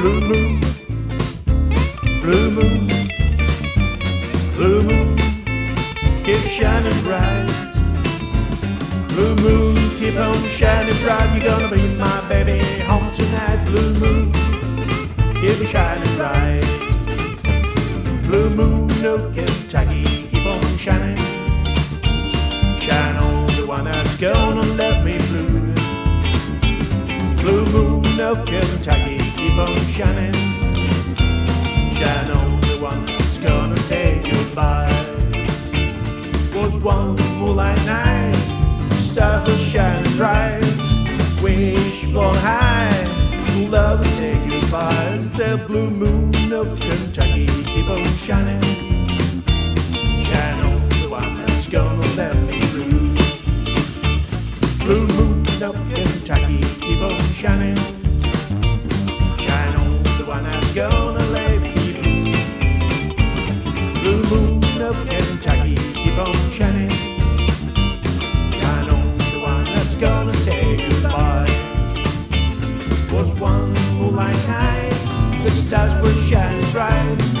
Blue moon, blue moon, blue moon, keep shining bright. Blue moon, keep on shining bright. You're gonna bring my baby home tonight. Blue moon, keep shining bright. Blue moon of Kentucky, keep on shining. Shine on the one that's gonna let me blue. Blue moon of Kentucky, by. Was one moonlight night, stars were shining bright. Wish blown high, love say goodbye. Said blue moon of Kentucky, keep on shining. Shine on the one that's gonna let me through. Blue moon of Kentucky, keep on shining. stars were shining bright.